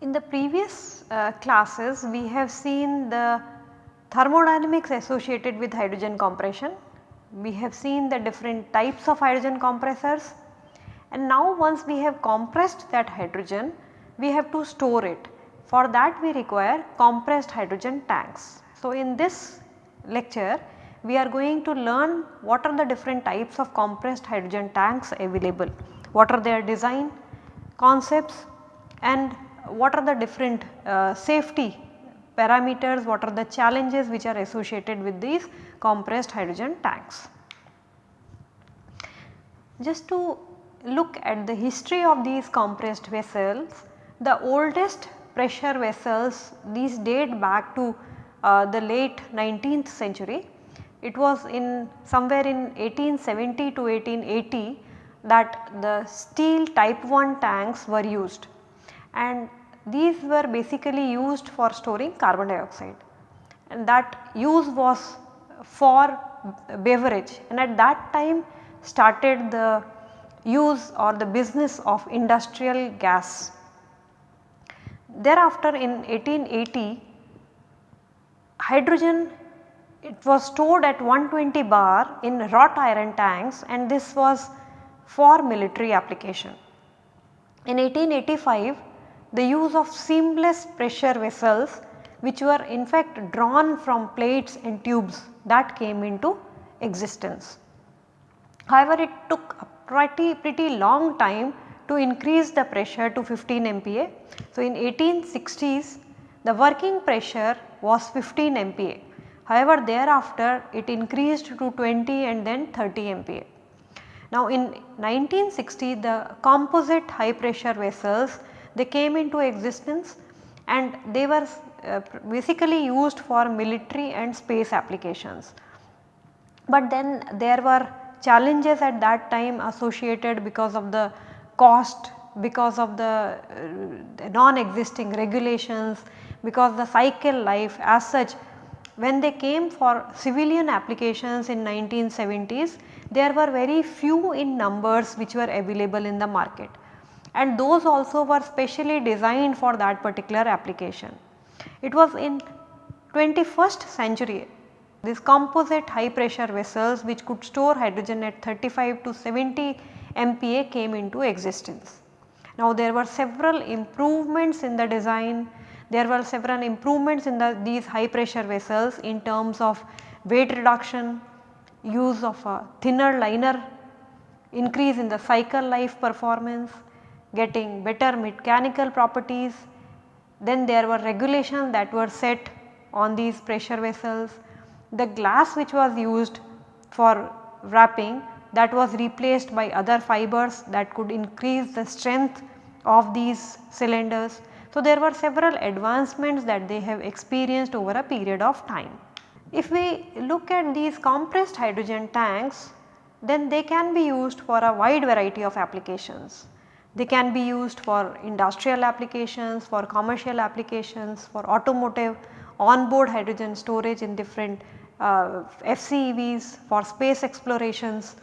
In the previous uh, classes we have seen the thermodynamics associated with hydrogen compression. We have seen the different types of hydrogen compressors and now once we have compressed that hydrogen we have to store it. For that we require compressed hydrogen tanks. So, in this lecture we are going to learn what are the different types of compressed hydrogen tanks available, what are their design, concepts and what are the different uh, safety parameters, what are the challenges which are associated with these compressed hydrogen tanks. Just to look at the history of these compressed vessels, the oldest pressure vessels these date back to uh, the late 19th century. It was in somewhere in 1870 to 1880 that the steel type 1 tanks were used and these were basically used for storing carbon dioxide and that use was for beverage and at that time started the use or the business of industrial gas. Thereafter in 1880 hydrogen it was stored at 120 bar in wrought iron tanks and this was for military application. In 1885 the use of seamless pressure vessels which were in fact drawn from plates and tubes that came into existence. However, it took a pretty, pretty long time to increase the pressure to 15 MPa. So, in 1860s the working pressure was 15 MPa. However, thereafter it increased to 20 and then 30 MPa. Now, in 1960 the composite high pressure vessels they came into existence and they were uh, basically used for military and space applications. But then there were challenges at that time associated because of the cost, because of the, uh, non-existing regulations, because the cycle life as such when they came for civilian applications in 1970s there were very few in numbers which were available in the market and those also were specially designed for that particular application. It was in 21st century these composite high pressure vessels which could store hydrogen at 35 to 70 MPa came into existence. Now there were several improvements in the design, there were several improvements in the these high pressure vessels in terms of weight reduction, use of a thinner liner, increase in the cycle life performance, getting better mechanical properties. Then there were regulations that were set on these pressure vessels. The glass which was used for wrapping that was replaced by other fibers that could increase the strength of these cylinders. So, there were several advancements that they have experienced over a period of time. If we look at these compressed hydrogen tanks then they can be used for a wide variety of applications. They can be used for industrial applications, for commercial applications, for automotive, onboard hydrogen storage in different uh, FCEVs, for space explorations.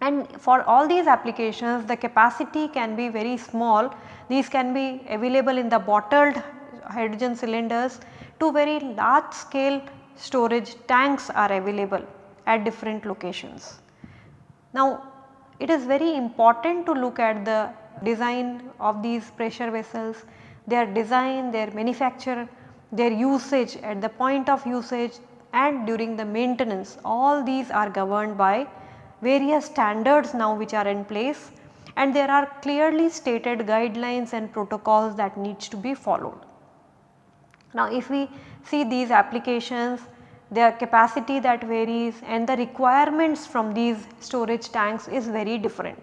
And for all these applications the capacity can be very small. These can be available in the bottled hydrogen cylinders to very large scale storage tanks are available at different locations. Now it is very important to look at the design of these pressure vessels, their design, their manufacture, their usage at the point of usage and during the maintenance all these are governed by various standards now which are in place and there are clearly stated guidelines and protocols that needs to be followed. Now if we see these applications their capacity that varies and the requirements from these storage tanks is very different.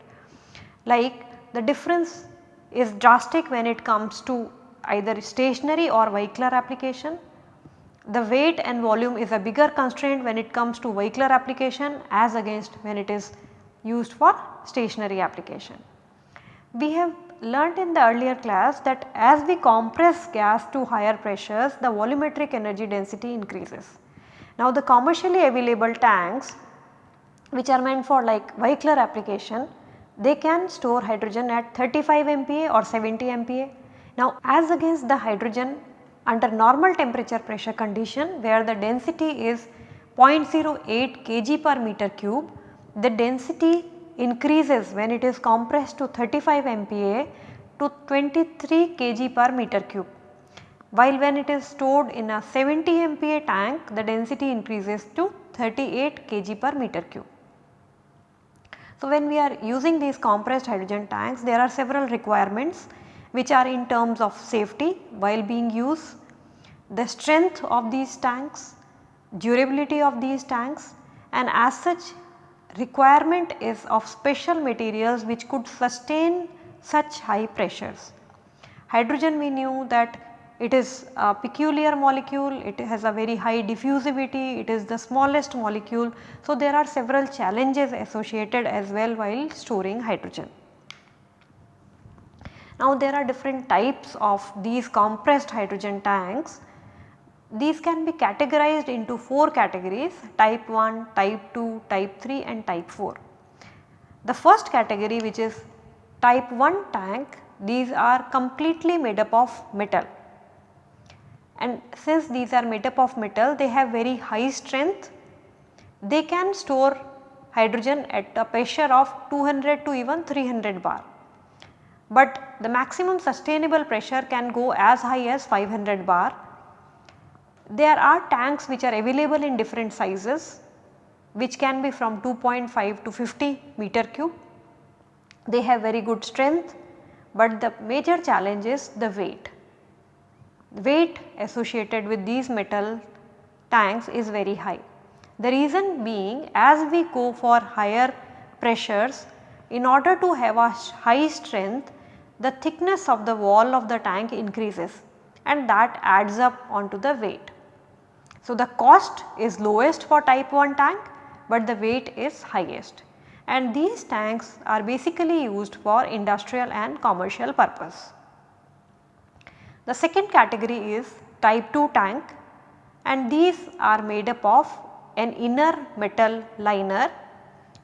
Like the difference is drastic when it comes to either stationary or vehicular application. The weight and volume is a bigger constraint when it comes to vehicular application as against when it is used for stationary application. We have learnt in the earlier class that as we compress gas to higher pressures the volumetric energy density increases. Now the commercially available tanks which are meant for like vehicular application they can store hydrogen at 35 MPa or 70 MPa. Now as against the hydrogen under normal temperature pressure condition where the density is 0.08 kg per meter cube, the density increases when it is compressed to 35 MPa to 23 kg per meter cube. While when it is stored in a 70 MPa tank the density increases to 38 kg per meter cube. So, when we are using these compressed hydrogen tanks there are several requirements which are in terms of safety while being used, the strength of these tanks, durability of these tanks and as such requirement is of special materials which could sustain such high pressures. Hydrogen we knew that it is a peculiar molecule, it has a very high diffusivity, it is the smallest molecule. So, there are several challenges associated as well while storing hydrogen. Now, there are different types of these compressed hydrogen tanks. These can be categorized into 4 categories type 1, type 2, type 3 and type 4. The first category which is type 1 tank these are completely made up of metal and since these are made up of metal they have very high strength they can store hydrogen at a pressure of 200 to even 300 bar. But the maximum sustainable pressure can go as high as 500 bar. There are tanks which are available in different sizes which can be from 2.5 to 50 meter cube. They have very good strength but the major challenge is the weight weight associated with these metal tanks is very high. The reason being as we go for higher pressures in order to have a high strength the thickness of the wall of the tank increases and that adds up onto the weight. So, the cost is lowest for type 1 tank but the weight is highest and these tanks are basically used for industrial and commercial purpose. The second category is type 2 tank and these are made up of an inner metal liner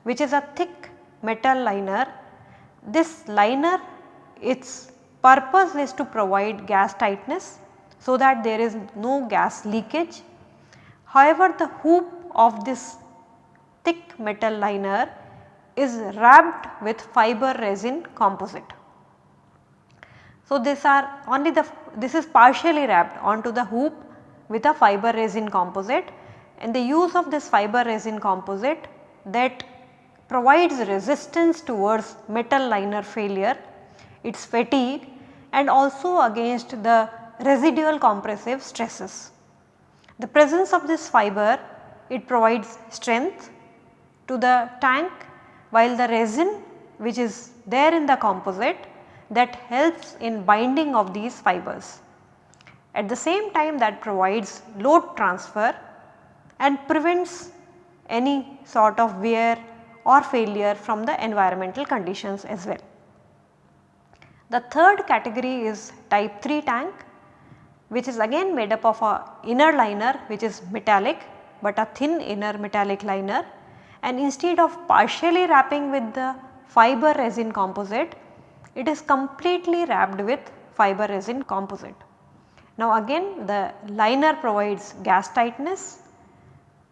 which is a thick metal liner. This liner its purpose is to provide gas tightness so that there is no gas leakage. However, the hoop of this thick metal liner is wrapped with fiber resin composite. So, are only the this is partially wrapped onto the hoop with a fiber resin composite and the use of this fiber resin composite that provides resistance towards metal liner failure, its fatigue and also against the residual compressive stresses. The presence of this fiber it provides strength to the tank while the resin which is there in the composite that helps in binding of these fibers. At the same time that provides load transfer and prevents any sort of wear or failure from the environmental conditions as well. The third category is type 3 tank which is again made up of a inner liner which is metallic but a thin inner metallic liner and instead of partially wrapping with the fiber resin composite it is completely wrapped with fiber resin composite. Now again the liner provides gas tightness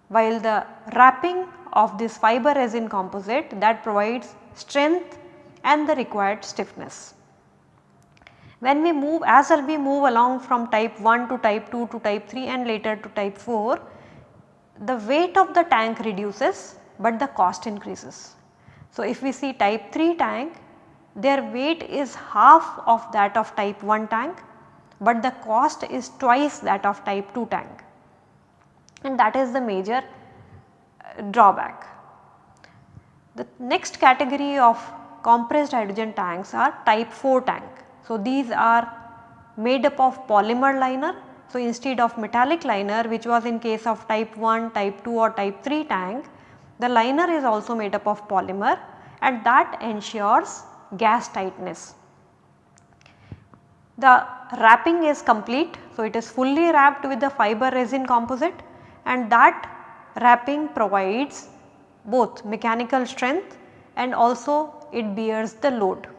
while the wrapping of this fiber resin composite that provides strength and the required stiffness. When we move as we move along from type 1 to type 2 to type 3 and later to type 4, the weight of the tank reduces but the cost increases. So, if we see type 3 tank their weight is half of that of type 1 tank but the cost is twice that of type 2 tank and that is the major uh, drawback. The next category of compressed hydrogen tanks are type 4 tank. So, these are made up of polymer liner. So, instead of metallic liner which was in case of type 1, type 2 or type 3 tank, the liner is also made up of polymer and that ensures gas tightness. the wrapping is complete. So, it is fully wrapped with the fiber resin composite and that wrapping provides both mechanical strength and also it bears the load.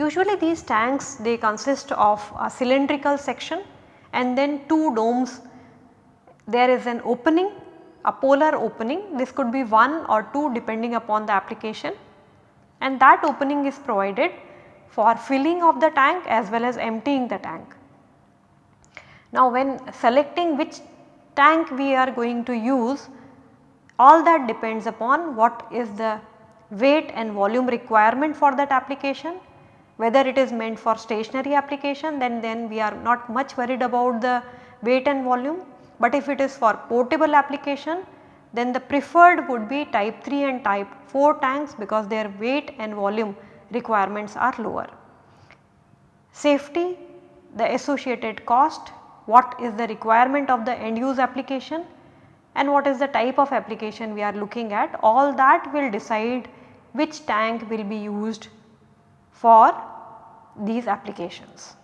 Usually these tanks they consist of a cylindrical section and then two domes. There is an opening, a polar opening, this could be one or two depending upon the application and that opening is provided for filling of the tank as well as emptying the tank. Now when selecting which tank we are going to use all that depends upon what is the weight and volume requirement for that application whether it is meant for stationary application then then we are not much worried about the weight and volume but if it is for portable application then the preferred would be type 3 and type 4 tanks because their weight and volume requirements are lower. Safety, the associated cost, what is the requirement of the end use application and what is the type of application we are looking at all that will decide which tank will be used for these applications.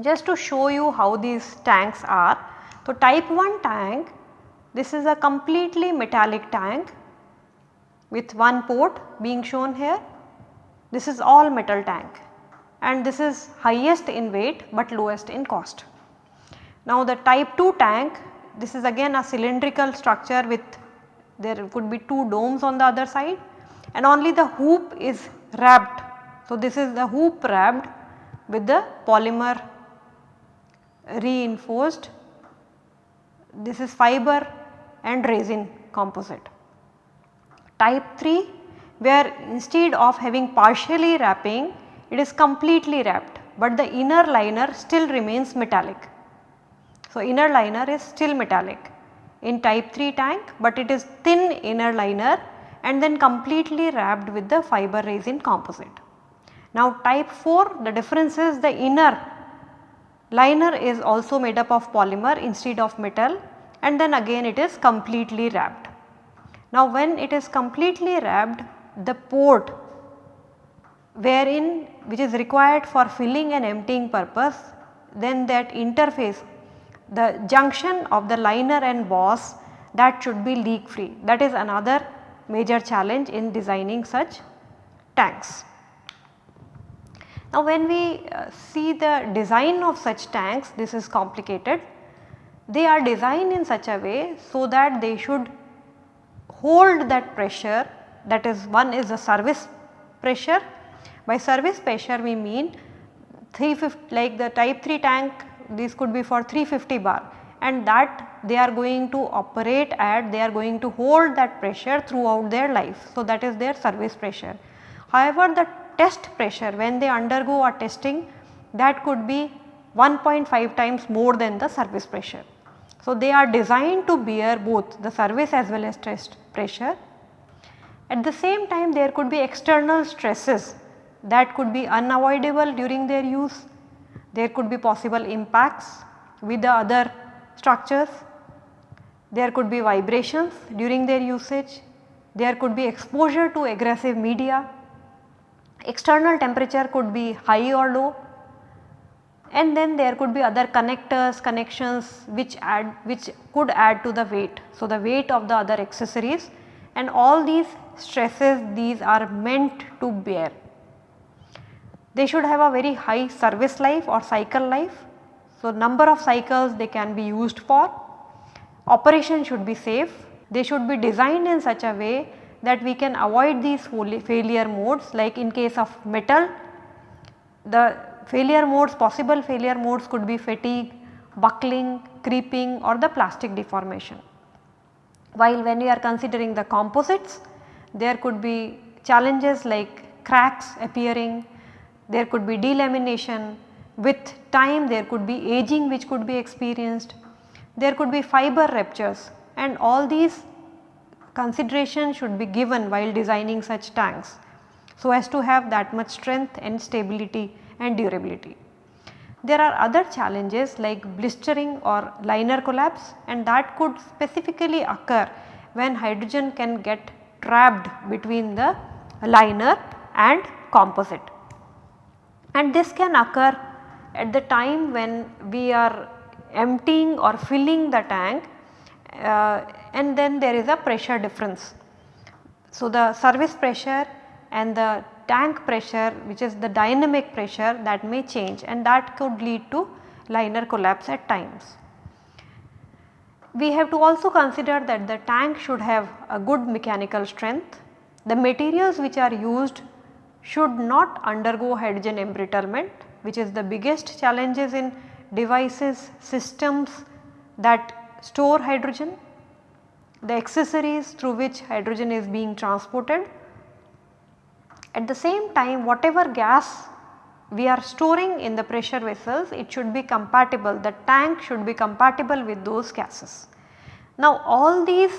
Just to show you how these tanks are, so type 1 tank this is a completely metallic tank with one port being shown here. This is all metal tank and this is highest in weight but lowest in cost. Now the type 2 tank this is again a cylindrical structure with there could be two domes on the other side and only the hoop is wrapped. So this is the hoop wrapped with the polymer reinforced this is fiber and resin composite. Type 3 where instead of having partially wrapping it is completely wrapped but the inner liner still remains metallic. So, inner liner is still metallic in type 3 tank but it is thin inner liner and then completely wrapped with the fiber resin composite. Now type 4 the difference is the inner liner is also made up of polymer instead of metal and then again it is completely wrapped. Now when it is completely wrapped the port wherein which is required for filling and emptying purpose then that interface the junction of the liner and boss that should be leak free that is another major challenge in designing such tanks. Now when we uh, see the design of such tanks this is complicated they are designed in such a way so that they should hold that pressure that is one is the service pressure. By service pressure we mean 350 like the type 3 tank this could be for 350 bar and that they are going to operate at they are going to hold that pressure throughout their life. So, that is their service pressure. However, the test pressure when they undergo a testing that could be 1.5 times more than the service pressure. So, they are designed to bear both the service as well as test pressure. At the same time there could be external stresses that could be unavoidable during their use. There could be possible impacts with the other structures. There could be vibrations during their usage. There could be exposure to aggressive media. External temperature could be high or low and then there could be other connectors connections which add which could add to the weight. So, the weight of the other accessories and all these stresses these are meant to bear. They should have a very high service life or cycle life. So, number of cycles they can be used for, operation should be safe, they should be designed in such a way that we can avoid these failure modes like in case of metal the failure modes possible failure modes could be fatigue, buckling, creeping or the plastic deformation. While when we are considering the composites there could be challenges like cracks appearing, there could be delamination, with time there could be aging which could be experienced, there could be fiber ruptures and all these considerations should be given while designing such tanks so as to have that much strength and stability and durability. There are other challenges like blistering or liner collapse and that could specifically occur when hydrogen can get trapped between the liner and composite. and this can occur at the time when we are emptying or filling the tank uh, and then there is a pressure difference. So, the service pressure and the tank pressure which is the dynamic pressure that may change and that could lead to liner collapse at times. We have to also consider that the tank should have a good mechanical strength. The materials which are used should not undergo hydrogen embrittlement which is the biggest challenges in devices systems that store hydrogen, the accessories through which hydrogen is being transported. At the same time whatever gas we are storing in the pressure vessels it should be compatible the tank should be compatible with those gases. Now all these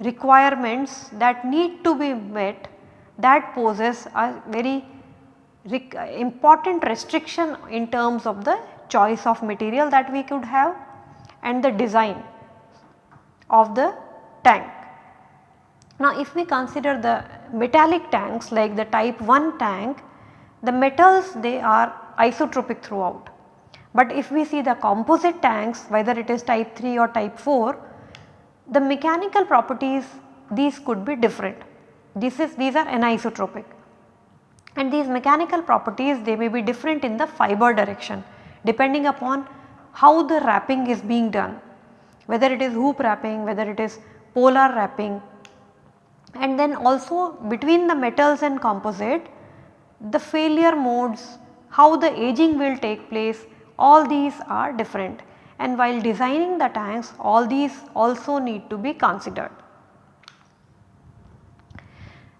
requirements that need to be met that poses a very important restriction in terms of the choice of material that we could have and the design of the tank. Now if we consider the metallic tanks like the type 1 tank the metals they are isotropic throughout. But if we see the composite tanks whether it is type 3 or type 4, the mechanical properties these could be different. This is these are anisotropic and these mechanical properties they may be different in the fiber direction depending upon how the wrapping is being done. Whether it is hoop wrapping, whether it is polar wrapping. And then also between the metals and composite the failure modes, how the aging will take place all these are different. And while designing the tanks all these also need to be considered.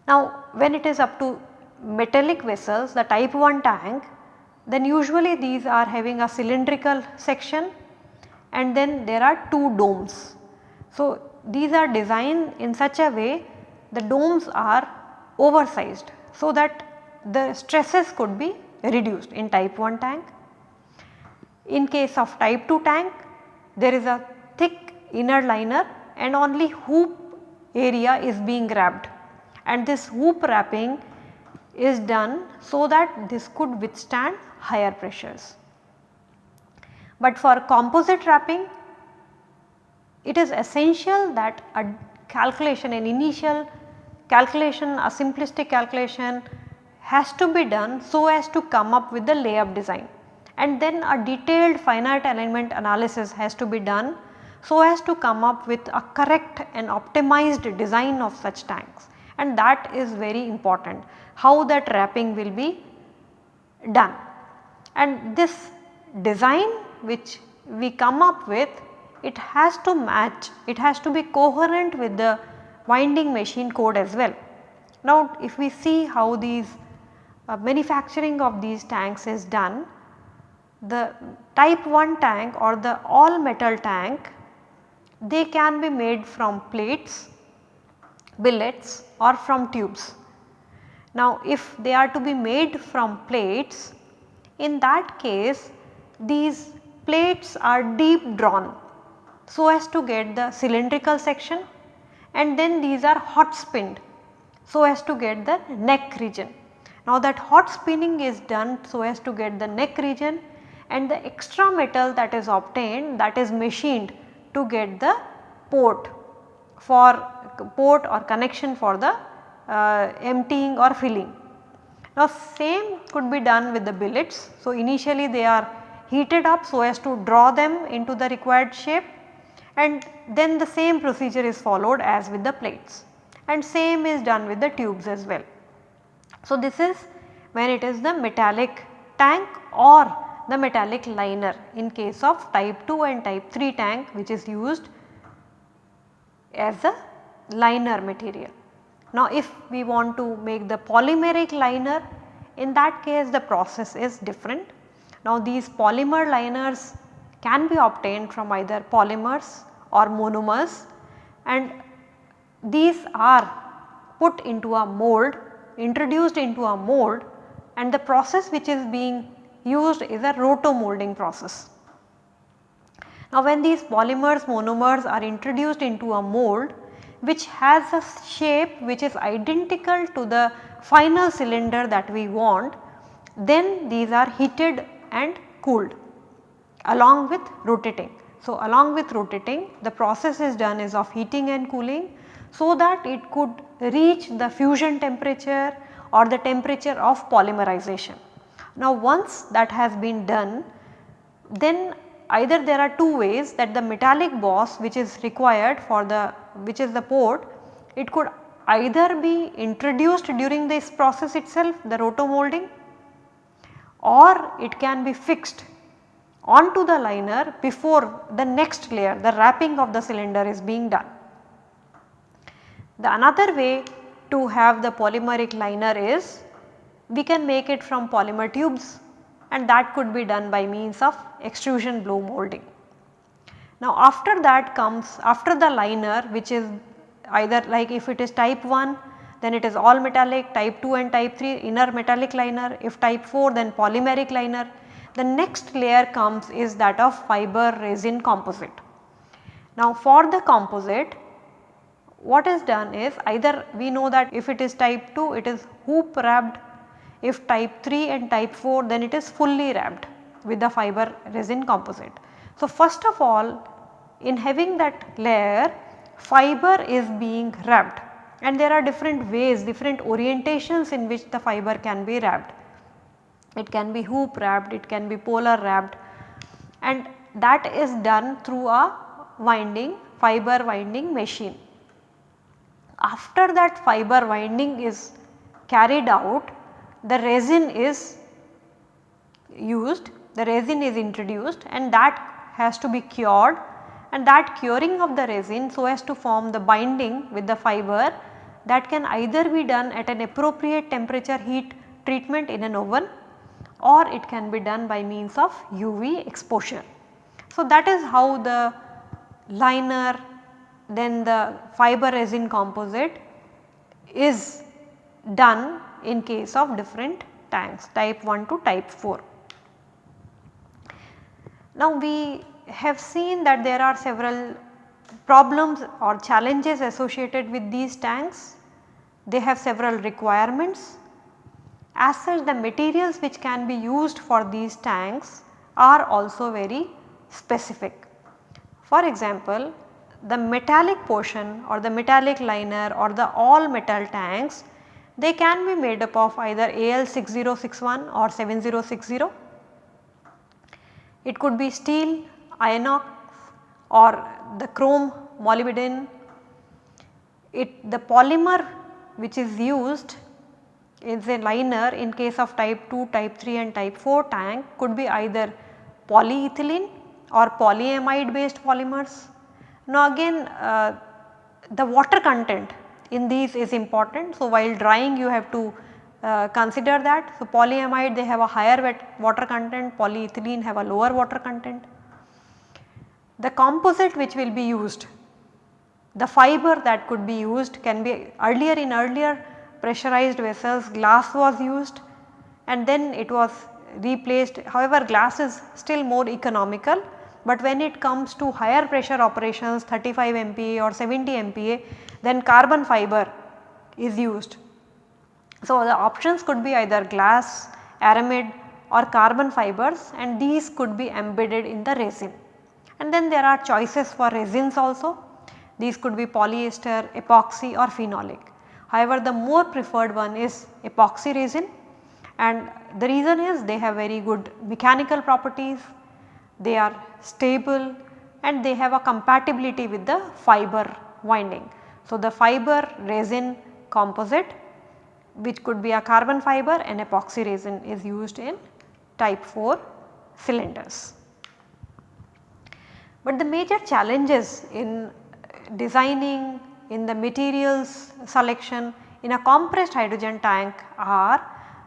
Now when it is up to metallic vessels the type 1 tank then usually these are having a cylindrical section and then there are two domes. So these are designed in such a way the domes are oversized so that the stresses could be reduced in type 1 tank. In case of type 2 tank there is a thick inner liner and only hoop area is being wrapped and this hoop wrapping is done so that this could withstand higher pressures. But for composite wrapping it is essential that a calculation an initial calculation a simplistic calculation has to be done so as to come up with the layup design. And then a detailed finite element analysis has to be done so as to come up with a correct and optimized design of such tanks. And that is very important how that wrapping will be done. And this design which we come up with it has to match it has to be coherent with the winding machine code as well. Now if we see how these uh, manufacturing of these tanks is done, the type 1 tank or the all metal tank they can be made from plates, billets or from tubes. Now if they are to be made from plates in that case these plates are deep drawn so as to get the cylindrical section and then these are hot spinned so as to get the neck region. Now that hot spinning is done so as to get the neck region and the extra metal that is obtained that is machined to get the port for port or connection for the uh, emptying or filling. Now same could be done with the billets. So initially they are heated up so as to draw them into the required shape and then the same procedure is followed as with the plates and same is done with the tubes as well. So, this is when it is the metallic tank or the metallic liner in case of type 2 and type 3 tank which is used as a liner material. Now if we want to make the polymeric liner in that case the process is different. Now these polymer liners can be obtained from either polymers or monomers and these are put into a mold introduced into a mold and the process which is being used is a roto-molding process. Now when these polymers monomers are introduced into a mold which has a shape which is identical to the final cylinder that we want then these are heated and cooled along with rotating. So, along with rotating the process is done is of heating and cooling so that it could reach the fusion temperature or the temperature of polymerization. Now once that has been done then either there are two ways that the metallic boss which is required for the which is the port it could either be introduced during this process itself the roto molding or it can be fixed onto the liner before the next layer the wrapping of the cylinder is being done. The another way to have the polymeric liner is we can make it from polymer tubes and that could be done by means of extrusion blow molding. Now after that comes after the liner which is either like if it is type 1 then it is all metallic type 2 and type 3 inner metallic liner if type 4 then polymeric liner the next layer comes is that of fiber resin composite. Now for the composite what is done is either we know that if it is type 2 it is hoop wrapped if type 3 and type 4 then it is fully wrapped with the fiber resin composite. So first of all in having that layer fiber is being wrapped and there are different ways different orientations in which the fiber can be wrapped. It can be hoop wrapped, it can be polar wrapped and that is done through a winding fiber winding machine. After that fiber winding is carried out the resin is used, the resin is introduced and that has to be cured and that curing of the resin so as to form the binding with the fiber that can either be done at an appropriate temperature heat treatment in an oven or it can be done by means of UV exposure. So, that is how the liner then the fiber resin composite is done in case of different tanks type 1 to type 4. Now we have seen that there are several problems or challenges associated with these tanks. They have several requirements. As such the materials which can be used for these tanks are also very specific. For example, the metallic portion or the metallic liner or the all metal tanks they can be made up of either AL6061 or 7060. It could be steel, inox or the chrome molybdenum. It the polymer which is used is a liner in case of type 2, type 3 and type 4 tank could be either polyethylene or polyamide based polymers. Now again uh, the water content in these is important. So, while drying you have to uh, consider that. So, polyamide they have a higher wet water content, polyethylene have a lower water content. The composite which will be used, the fiber that could be used can be earlier in earlier pressurized vessels glass was used and then it was replaced. However, glass is still more economical but when it comes to higher pressure operations 35 MPa or 70 MPa then carbon fiber is used. So, the options could be either glass, aramid or carbon fibers and these could be embedded in the resin. And then there are choices for resins also. These could be polyester, epoxy or phenolic. However, the more preferred one is epoxy resin and the reason is they have very good mechanical properties, they are stable and they have a compatibility with the fiber winding. So, the fiber resin composite which could be a carbon fiber and epoxy resin is used in type 4 cylinders. But the major challenges in designing in the materials selection in a compressed hydrogen tank are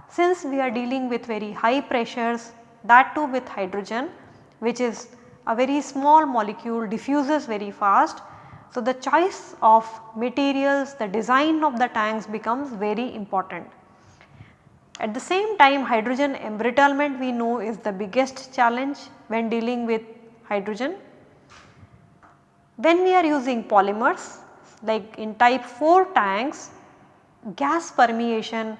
since we are dealing with very high pressures that too with hydrogen which is a very small molecule diffuses very fast so, the choice of materials, the design of the tanks becomes very important. At the same time hydrogen embrittlement we know is the biggest challenge when dealing with hydrogen. When we are using polymers like in type 4 tanks gas permeation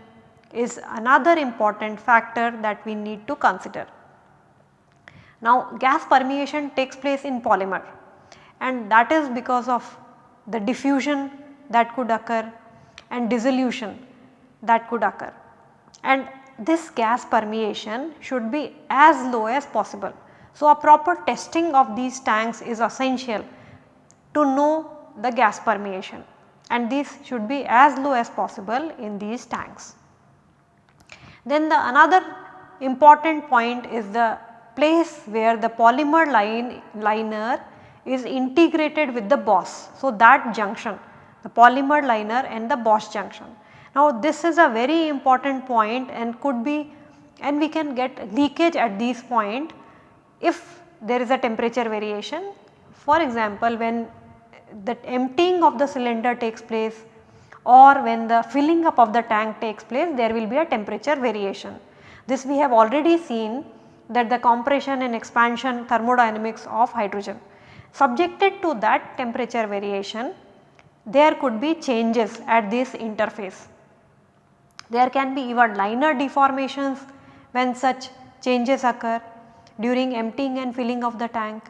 is another important factor that we need to consider. Now gas permeation takes place in polymer and that is because of the diffusion that could occur and dissolution that could occur. And this gas permeation should be as low as possible. So, a proper testing of these tanks is essential to know the gas permeation and this should be as low as possible in these tanks. Then the another important point is the place where the polymer line liner is integrated with the boss. So, that junction the polymer liner and the boss junction. Now, this is a very important point and could be and we can get leakage at this point if there is a temperature variation. For example, when the emptying of the cylinder takes place or when the filling up of the tank takes place there will be a temperature variation. This we have already seen that the compression and expansion thermodynamics of hydrogen. Subjected to that temperature variation there could be changes at this interface. There can be even liner deformations when such changes occur during emptying and filling of the tank.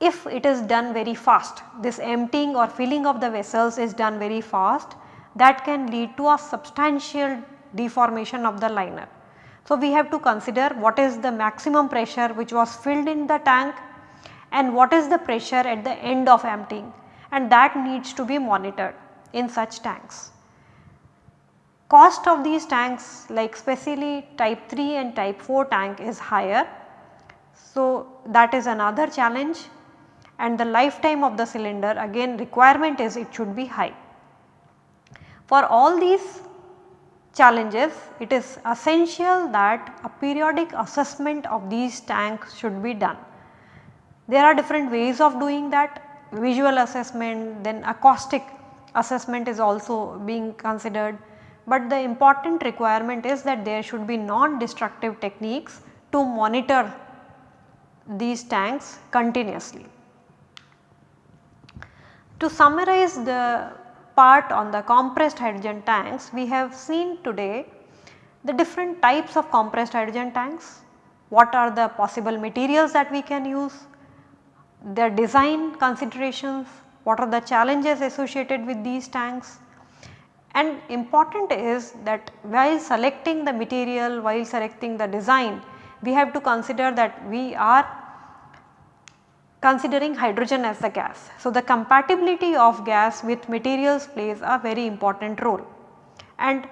If it is done very fast, this emptying or filling of the vessels is done very fast that can lead to a substantial deformation of the liner. So, we have to consider what is the maximum pressure which was filled in the tank and what is the pressure at the end of emptying and that needs to be monitored in such tanks. Cost of these tanks like specially type 3 and type 4 tank is higher. So, that is another challenge and the lifetime of the cylinder again requirement is it should be high. For all these challenges it is essential that a periodic assessment of these tanks should be done. There are different ways of doing that. Visual assessment then acoustic assessment is also being considered. But the important requirement is that there should be non-destructive techniques to monitor these tanks continuously. To summarize the part on the compressed hydrogen tanks, we have seen today the different types of compressed hydrogen tanks, what are the possible materials that we can use, their design considerations, what are the challenges associated with these tanks and important is that while selecting the material, while selecting the design, we have to consider that we are considering hydrogen as the gas. So, the compatibility of gas with materials plays a very important role and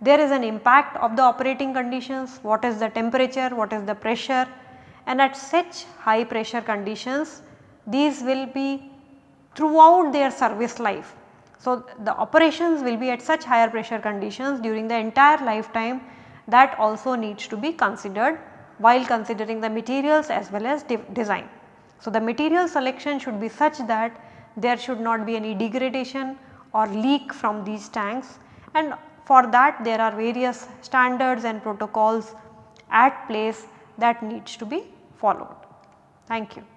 there is an impact of the operating conditions, what is the temperature, what is the pressure and at such high pressure conditions these will be throughout their service life. So, the operations will be at such higher pressure conditions during the entire lifetime that also needs to be considered while considering the materials as well as de design. So, the material selection should be such that there should not be any degradation or leak from these tanks and for that there are various standards and protocols at place that needs to be followed. Thank you.